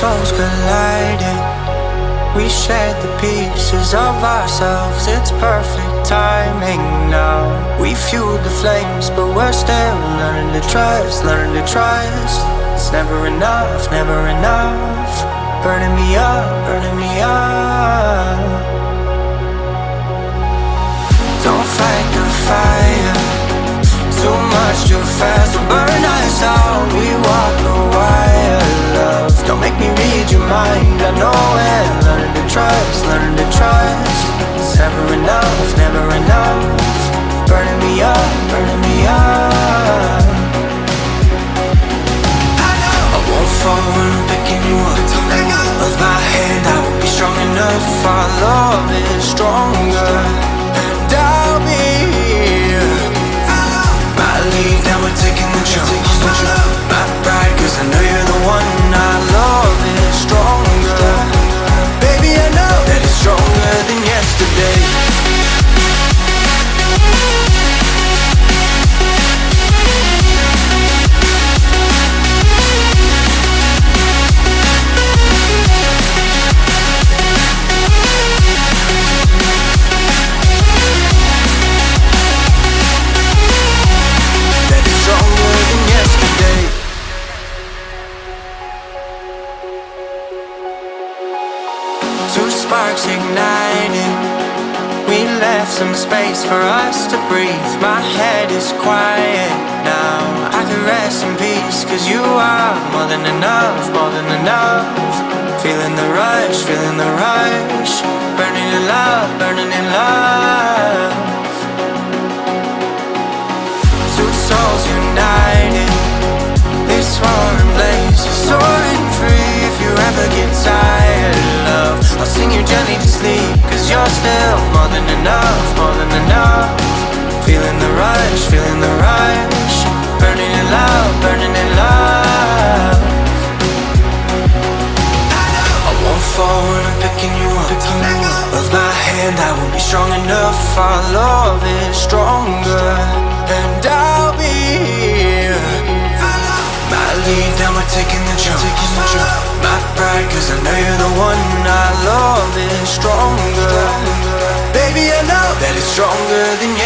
souls colliding. We shared the pieces of ourselves, it's perfect timing now. We fueled the flames, but we're still learning to trust, learning to trust. It's never enough, never enough. Burning me up, burning me up. Never. Burning me up, burning me up. I won't fall when I'm picking you up. Of my hand, I won't be strong enough. Our love is stronger, sparks igniting. We left some space for us to breathe. My head is quiet now. I can rest in peace, cause you are more than enough, more than enough. Feeling the rush, feeling the rush. Burning in love, burning in love. You gently to sleep. Cause you're still more than enough, more than enough. Feeling the rush, feeling the rush. Burning in love, burning in love. I won't fall when I'm picking you up. Of my hand, I won't be strong enough. Our love is stronger, and I'll stronger. than I